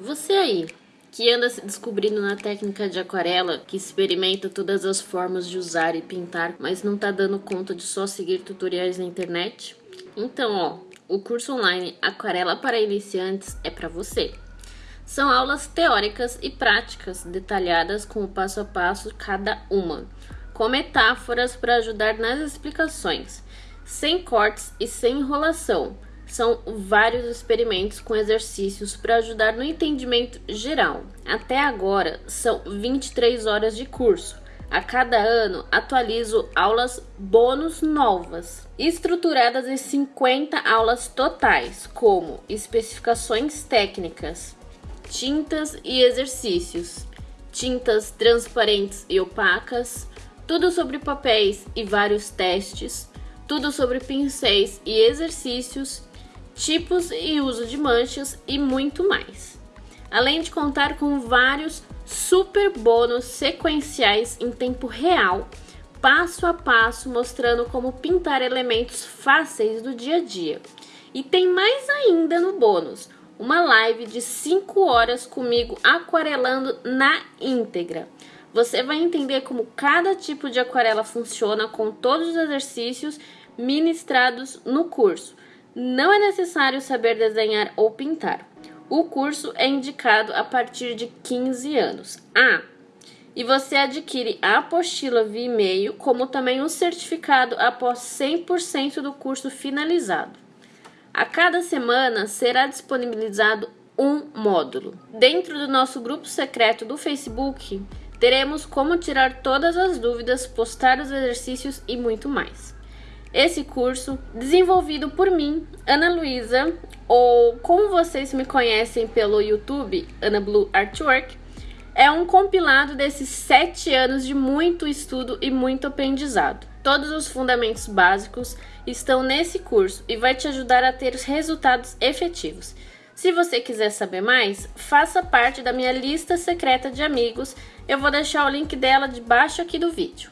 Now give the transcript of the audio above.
Você aí, que anda se descobrindo na técnica de aquarela, que experimenta todas as formas de usar e pintar, mas não tá dando conta de só seguir tutoriais na internet? Então, ó, o curso online Aquarela para Iniciantes é para você. São aulas teóricas e práticas detalhadas com o passo a passo cada uma, com metáforas para ajudar nas explicações, sem cortes e sem enrolação são vários experimentos com exercícios para ajudar no entendimento geral. Até agora, são 23 horas de curso. A cada ano, atualizo aulas bônus novas, estruturadas em 50 aulas totais, como especificações técnicas, tintas e exercícios, tintas transparentes e opacas, tudo sobre papéis e vários testes, tudo sobre pincéis e exercícios tipos e uso de manchas e muito mais. Além de contar com vários super bônus sequenciais em tempo real, passo a passo mostrando como pintar elementos fáceis do dia a dia. E tem mais ainda no bônus, uma live de 5 horas comigo aquarelando na íntegra. Você vai entender como cada tipo de aquarela funciona com todos os exercícios ministrados no curso não é necessário saber desenhar ou pintar. O curso é indicado a partir de 15 anos. Ah, e você adquire a apostila via e-mail, como também um certificado após 100% do curso finalizado. A cada semana será disponibilizado um módulo. Dentro do nosso grupo secreto do Facebook, teremos como tirar todas as dúvidas, postar os exercícios e muito mais. Esse curso, desenvolvido por mim, Ana Luísa, ou como vocês me conhecem pelo YouTube, Ana Blue Artwork, é um compilado desses sete anos de muito estudo e muito aprendizado. Todos os fundamentos básicos estão nesse curso e vai te ajudar a ter os resultados efetivos. Se você quiser saber mais, faça parte da minha lista secreta de amigos. Eu vou deixar o link dela debaixo aqui do vídeo.